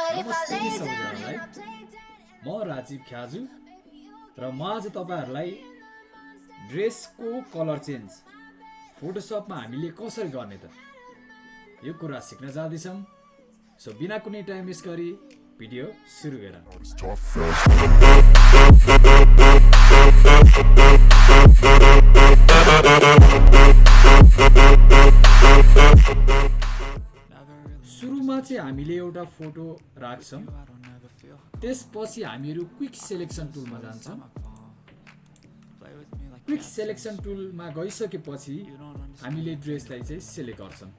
नमस्ते सबैजनालाई म राजीव ख्याजु र म आज तपाईँहरूलाई ड्रेसको कलर चेन्ज फोटोसपमा हामीले कसरी गर्ने त? यो कुरा सिक्न जाँदैछौँ। सो बिना कुनै टाइम वेस्ट गरी भिडियो सुरु गर। हामीले एउटा फोटो राख्छौँ। त्यसपछि हामीहरू क्विक सेलेक्सन टुलमा जान्छौँ। क्विक सेलेक्सन टुलमा गइसकेपछि हामीले ड्रेसलाई चाहिँ सेलेक्ट गर्छौँ।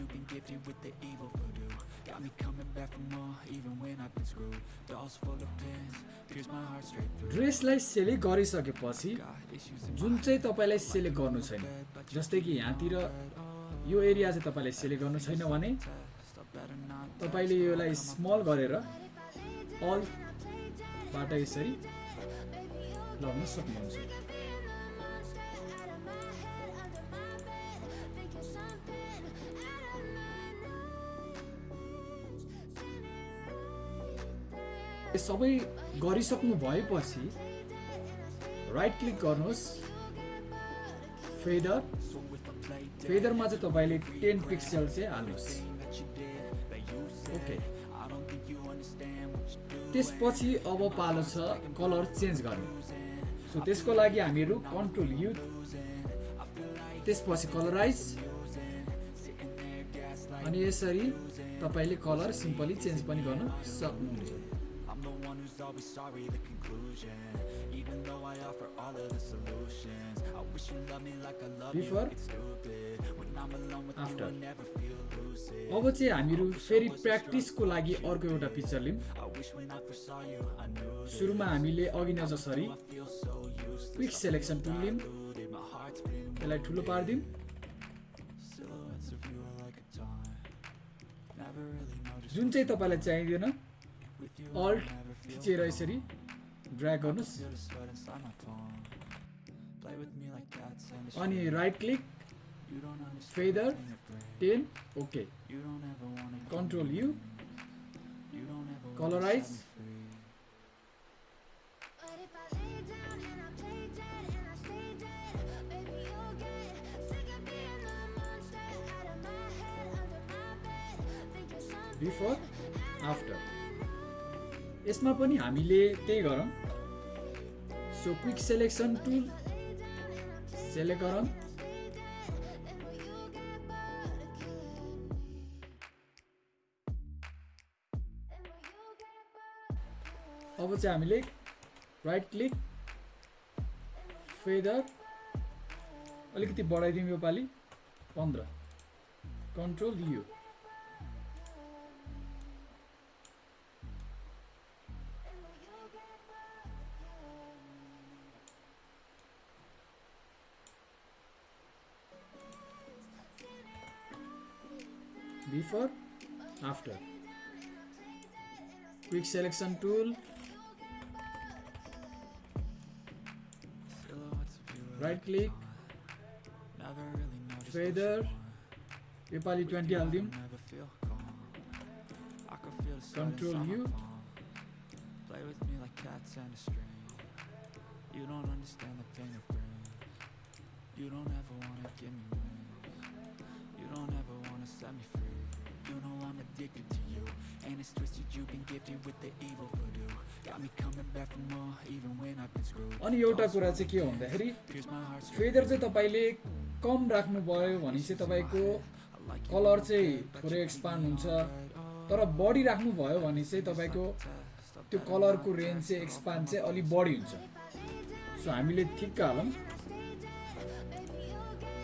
You've been gifted with the evil voodoo. Got me coming back for more, even when I've been screwed. Dolls full of pins, pierce my heart straight through. ड्रेसलाई select गरिसकेपछि Got issues in जुन चाहिँ तपाईँलाई select गर्नु छैन जस्तै कि यहाँतिर यो एरिया चाहिँ तपाईँले सेलेक्ट गर्नु छैन भने test, I better not. तपाईँले यसलाई स्मल गरेर अलबाट यसरी लगाउन सक्नुहुन्छ सबै गरिसक्नु भएपछि राइट क्लिक गर्नुहोस्। फेदर फेदरमा चाहिँ तपाईँले टेन पिक्सल चाहिँ हाल्नुहोस्। ओके. त्यसपछि अब पालो छ कलर चेन्ज गर्ने। सो त्यसको लागि हामीहरू कन्ट्रोल यु त्यसपछि कलराइज अनि यसरी तपाईँले कलर सिम्पली चेन्ज पनि गर्न सक्नुहुन्छ। Who's always sorry, the conclusion. Even though I offer all of the solutions, I wish you loved me like I love Before, you. It's stupid when I'm alone with after. you. I never feel lucid. अब चाहिँ हामीहरू फेरि प्र्याक्टिसको लागि अर्को एउटा picture that सुरुमा हामीले अघि नै जसरी. क्विक सेलेक्सन टुल been यसलाई ठुलो पारिदिउँ जुन चाहिँ तपाईँलाई चाहिँदैन with you. Alt I never feel थिचेर यसरी ड्र्याग गर्नुहोस् feel the sweat inside my palm. Play with me like cats and a any string. Right click You don't understand Feather. the pain it brings. Ten okay You don't ever wanna give यसमा पनि हामीले त्यही गरौँ। So quick selection tool select गरौँ। अब चाहिँ हामीले right click feather अलिकति बढाइदिउँ योपालि। पन्ध्र। Control U before after. Quick selection tool. Right click. Feather. Pipali 20 aldim control u. Play with me like cats and a string. You don't understand the pain of brings. You don't ever want to give me wings. You don't ever want to set me free. You know I'm addicted to you. And it's twisted, you've been gifted with the evil voodoo. Got me coming back for more, even when I've been screwed. अनि एउटा कुरा चाहिँ के हो भन्दाखेरि feather चाहिँ तपाईँले कम राख्नुभयो भने चाहिँ तपाईँको कलर चाहिँ थोरै एक्सपान्ड हुन्छ तर बढी राख्नुभयो भने चाहिँ तपाईँको त्यो कलरको रेन्ज चाहिँ एक्सपान्ड चाहिँ अलिक बढी हुन्छ सो हामीले ठिक्क हालौँ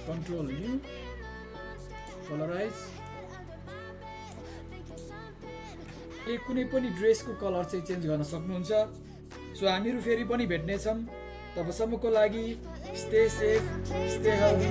कन्ट्रोल यु कलराइज तपाईँले कुनै पनि ड्रेसको कलर चाहिँ चेन्ज गर्न सक्नुहुन्छ। सो हामीहरू फेरि पनि भेट्नेछौँ। तबसम्मको लागि स्टे सेफ स्टे हेल्दी